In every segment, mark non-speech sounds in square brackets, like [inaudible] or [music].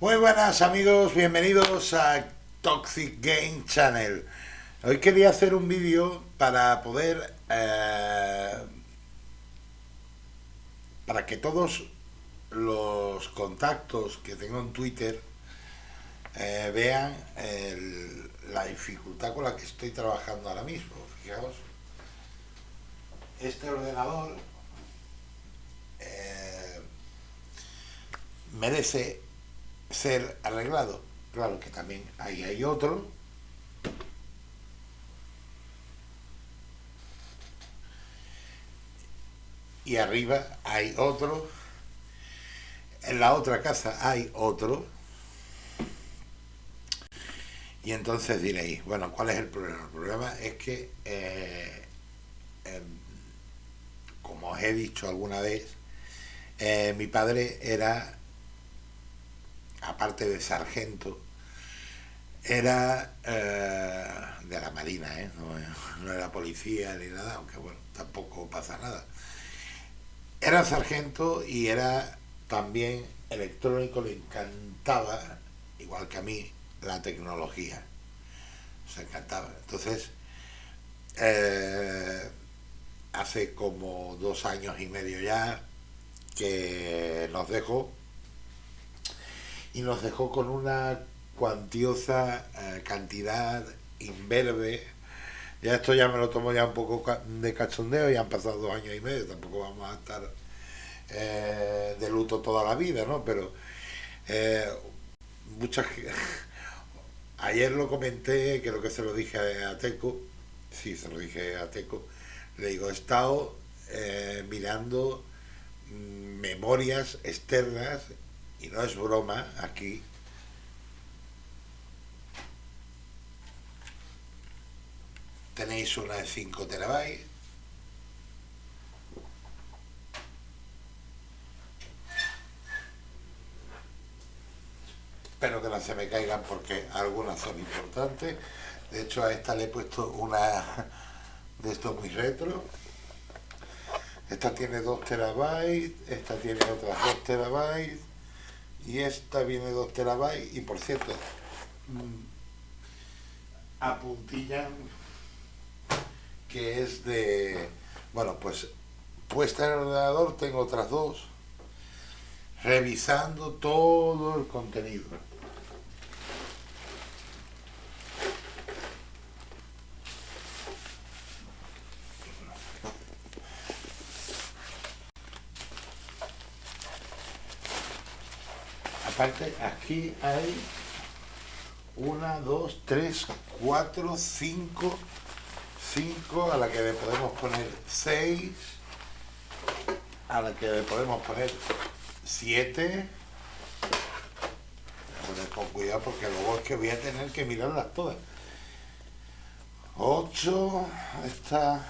Muy buenas amigos, bienvenidos a Toxic Game Channel. Hoy quería hacer un vídeo para poder... Eh, para que todos los contactos que tengo en Twitter eh, vean la dificultad con la que estoy trabajando ahora mismo. Fijaos, este ordenador eh, merece ser arreglado. Claro que también ahí hay otro. Y arriba hay otro. En la otra casa hay otro. Y entonces diréis, bueno, ¿cuál es el problema? El problema es que, eh, em, como os he dicho alguna vez, eh, mi padre era aparte de sargento, era eh, de la Marina, ¿eh? no, era policía ni nada, aunque bueno, tampoco pasa nada. Era sargento y era también electrónico, le encantaba, igual que a mí, la tecnología. Se encantaba. Entonces, eh, hace como dos años y medio ya que nos dejó y nos dejó con una cuantiosa eh, cantidad inverbe. Ya esto ya me lo tomo ya un poco de cachondeo, ya han pasado dos años y medio, tampoco vamos a estar eh, de luto toda la vida, ¿no? Pero eh, muchas... [laughs] Ayer lo comenté, creo que se lo dije a Teco, sí, se lo dije a Teco, le digo, he estado mirando mm, memorias externas y no es broma aquí, tenéis una de 5 terabytes, espero que no se me caigan porque algunas son importantes, de hecho a esta le he puesto una de estos muy retro, esta tiene 2 terabytes, esta tiene otras 2 terabytes, y esta viene 2 terabytes y por cierto mm, apuntillan que es de bueno pues puesta en el ordenador tengo otras dos revisando todo el contenido aquí hay una, dos, tres, cuatro, cinco, cinco, a la que le podemos poner seis, a la que le podemos poner siete. con cuidado porque luego es que voy a tener que mirarlas todas. 8, esta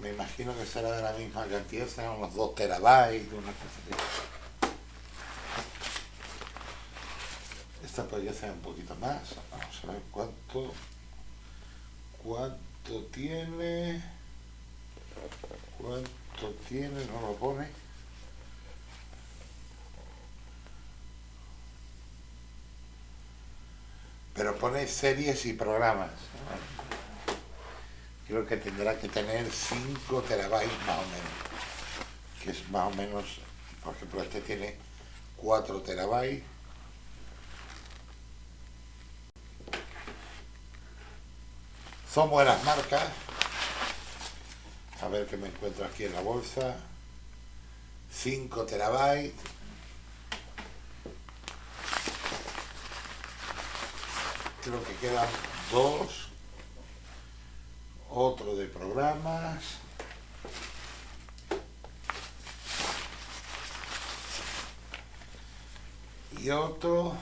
me imagino que será de la misma cantidad, serán unos 2 terabytes, una cosa así. Esta podría ser un poquito más. Vamos a ver cuánto, cuánto tiene, cuánto tiene, no lo pone. Pero pone series y programas. Creo que tendrá que tener 5 terabytes más o menos. Que es más o menos, por ejemplo, este tiene 4 terabytes Son buenas marcas. A ver qué me encuentro aquí en la bolsa. 5 terabytes. Creo que quedan dos. Otro de programas. Y otro.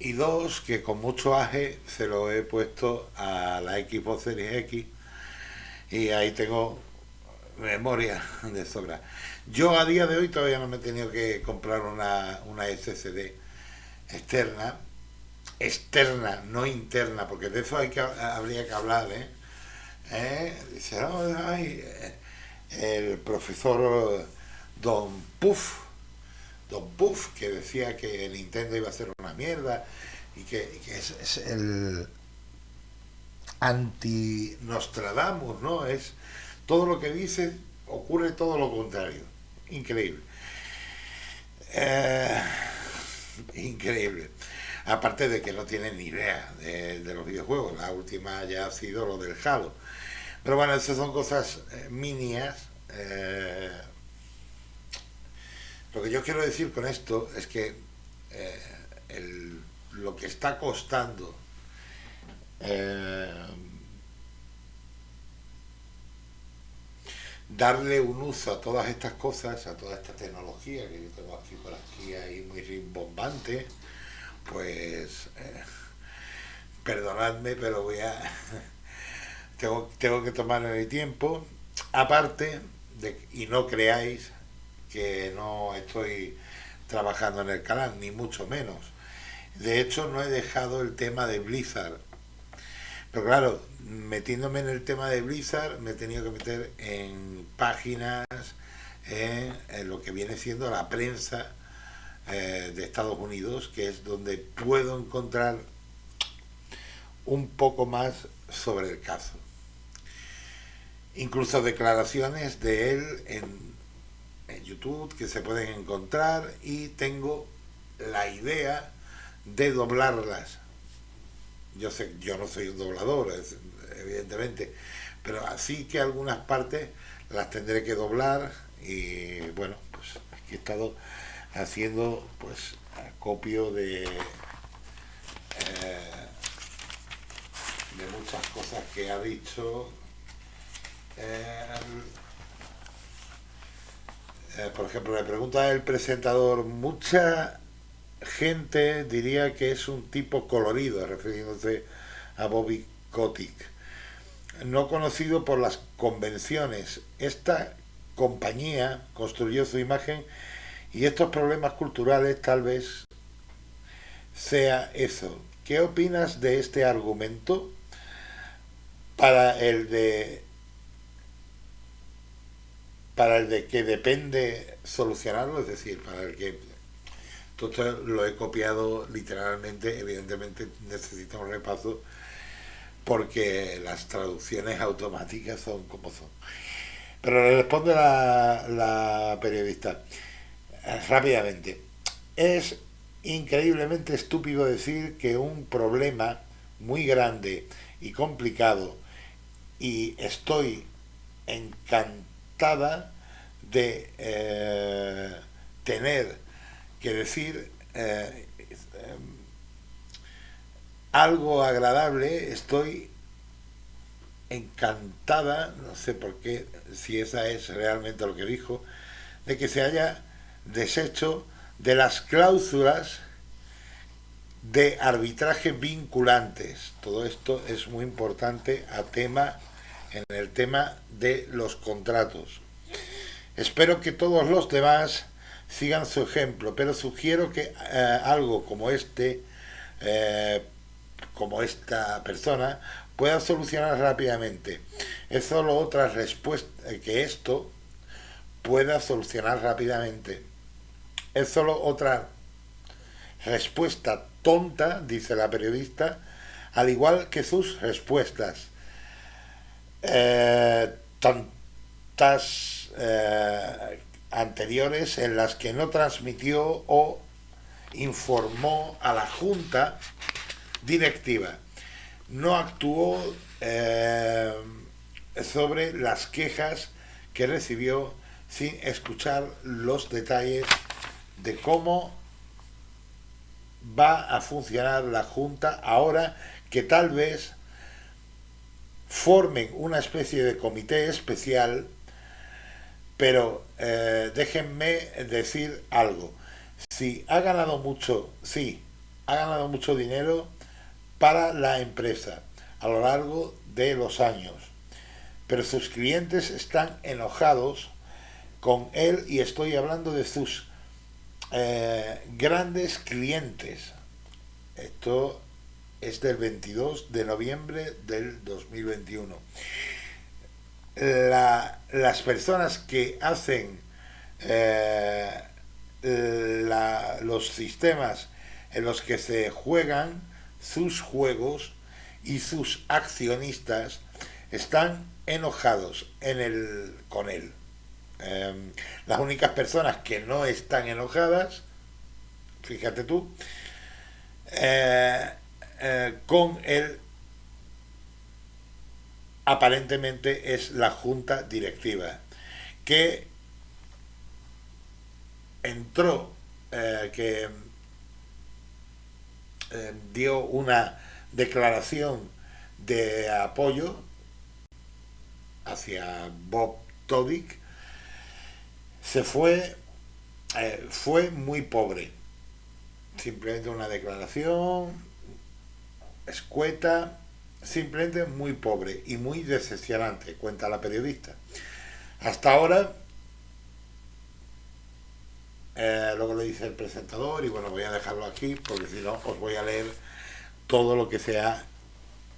Y dos que con mucho aje se lo he puesto a la Xbox Series X y ahí tengo memoria de sobra. Yo a día de hoy todavía no me he tenido que comprar una, una SSD externa, externa, no interna, porque de eso habría que hablar, ¿eh? ¿Eh? Dice, el profesor Don Puff, Don Puff, que decía que Nintendo iba a ser una mierda y que, es, el anti-Nostradamus, ¿no? Es todo lo que dice, ocurre todo lo contrario. Increíble. Eh, increíble. Aparte de que no tienen ni idea de, los videojuegos. La última ya ha sido lo del Halo. Pero bueno, esas son cosas eh, minias. Eh, lo que yo quiero decir con esto es que lo que está costando darle un uso a todas estas cosas, a toda esta tecnología que yo tengo aquí por aquí ahí muy rimbombante, pues eh, perdonadme, pero voy a [laughs] tengo, tengo que tomarme mi tiempo. Aparte de y no creáis que no estoy trabajando en el canal, ni mucho menos. De hecho, no he dejado el tema de Blizzard pero claro, metiéndome en el tema de Blizzard, me he tenido que meter en páginas, en, lo que viene siendo la prensa eh, de Estados Unidos, que es donde puedo encontrar un poco más sobre el caso. Incluso declaraciones de él en, en YouTube que se pueden encontrar y tengo la idea de doblarlas yo sé, yo no soy un doblador, evidentemente, pero así que algunas partes las tendré que doblar y bueno, pues aquí he estado haciendo pues acopio de, eh, de muchas cosas que ha dicho. Eh, eh, por ejemplo, le pregunta el presentador, mucha gente diría que es un tipo colorido, refiriéndose a Bobby Kotick, no conocido por las convenciones. Esta compañía construyó su imagen y estos problemas culturales tal vez sea eso. ¿Qué opinas de este argumento para el de para el de que depende solucionarlo, es decir, para el que esto lo he copiado literalmente, evidentemente necesita un repaso porque las traducciones automáticas son como son. Pero le responde la, la periodista eh, rápidamente. Es increíblemente estúpido decir que un problema muy grande y complicado y estoy de eh, tener que decir eh, algo agradable, estoy encantada, no sé por qué, si esa es realmente lo que dijo, de que se haya deshecho de las cláusulas de arbitraje vinculantes. Todo esto es muy importante a tema, en el tema de los contratos. Espero que todos los demás sigan su ejemplo, pero sugiero que eh, algo como este, eh, como esta persona, pueda solucionar rápidamente. Es solo otra respuesta, eh, que esto pueda solucionar rápidamente. Es solo otra respuesta tonta, dice la periodista, al igual que sus respuestas. Tantas anteriores en las que no transmitió o informó a la Junta Directiva. No actuó eh, sobre las quejas que recibió sin escuchar los detalles de cómo va a funcionar la Junta ahora que tal vez formen una especie de comité especial pero eh, déjenme decir algo. Si ha ganado mucho, sí, ha ganado mucho dinero para la empresa a lo largo de los años, pero sus clientes están enojados con él y estoy hablando de sus eh, grandes clientes. Esto es del 22 de noviembre del 2021 las personas que hacen eh, los sistemas en los que se juegan sus juegos y sus accionistas están enojados en el, con él. Em, las únicas personas que no están enojadas, fíjate tú, eh, eh, con él aparentemente es la junta directiva que entró, eh, que dio una declaración de apoyo hacia Bob Todik se fue, eh, fue muy pobre. Simplemente una declaración escueta, simplemente muy pobre y muy decepcionante, cuenta la periodista. Hasta ahora, eh, luego le dice el presentador, y bueno, voy a dejarlo aquí porque si no os voy a leer todo lo que se ha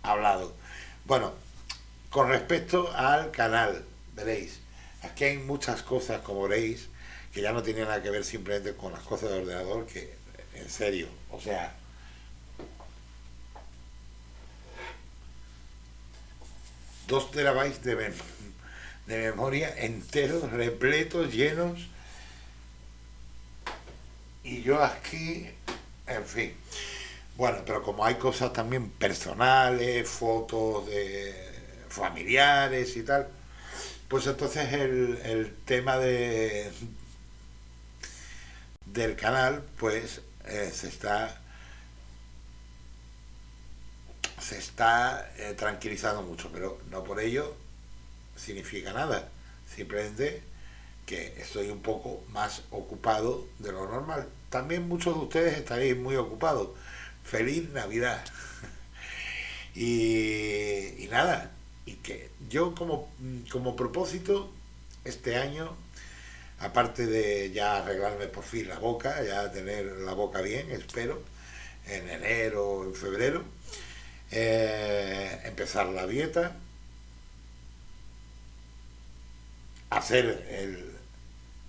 hablado. Bueno, con respecto al canal, veréis, aquí hay muchas cosas, como veréis, que ya no tienen nada que ver simplemente con las cosas de ordenador, que en serio, o sea, dos terabytes de, de memoria enteros, repletos, llenos, y yo aquí, en fin. Bueno, pero como hay cosas también personales, fotos de familiares y tal, pues entonces el, tema de del canal pues eh, se está se está eh, tranquilizando mucho, pero no por ello significa nada, simplemente que estoy un poco más ocupado de lo normal. También muchos de ustedes estaréis muy ocupados. Feliz Navidad. [laughs] y nada, y que yo como, como propósito este año, aparte de ya arreglarme por fin la boca, ya tener la boca bien, espero, en enero en febrero, eh, empezar la dieta, hacer el,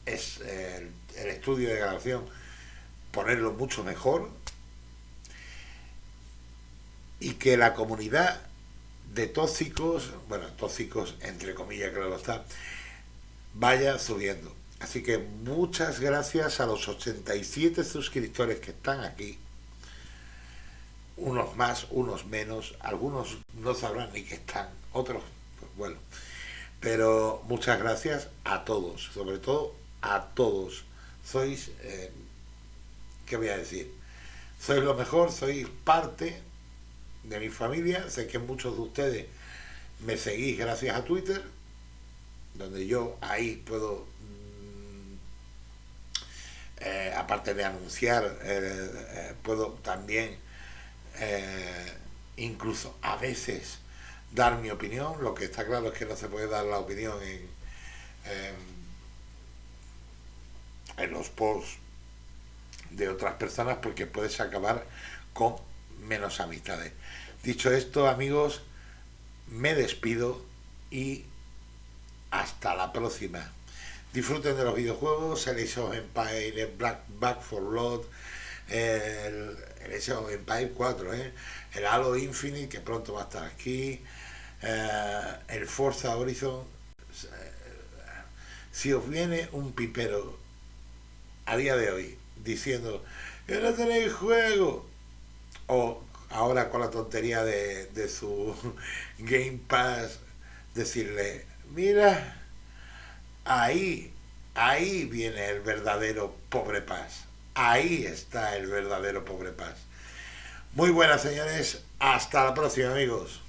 es, el, el estudio de grabación, ponerlo mucho mejor y que la comunidad de tóxicos, bueno, tóxicos entre comillas, claro está, vaya subiendo. Así que muchas gracias a los 87 suscriptores que están aquí. Unos más, unos menos, algunos no sabrán ni que están, otros, pues bueno. Pero muchas gracias a todos, sobre todo a todos. Sois, eh, ¿qué voy a decir? Sois lo mejor, sois parte de mi familia. Sé que muchos de ustedes me seguís gracias a Twitter, donde yo ahí puedo, mm, eh, aparte de anunciar, eh, eh, puedo también incluso a veces dar mi opinión. Lo que está claro es que no se puede dar la opinión en, en los posts de otras personas porque puedes acabar con menos amistades. Dicho esto, amigos, me despido y hasta la próxima. Disfruten de los videojuegos, el Age of Black Back for Blood, el, el Age of Empire 4, ¿eh? el Halo Infinite, que pronto va a estar aquí, eh, el Forza Horizon. Si os viene un pipero a día de hoy diciendo que no tenéis juego, o ahora con la tontería de, de su [laughs] Game Pass, decirle, mira, ahí, ahí viene el verdadero pobre paz. Ahí está el verdadero pobre paz. Muy buenas señores, hasta la próxima amigos.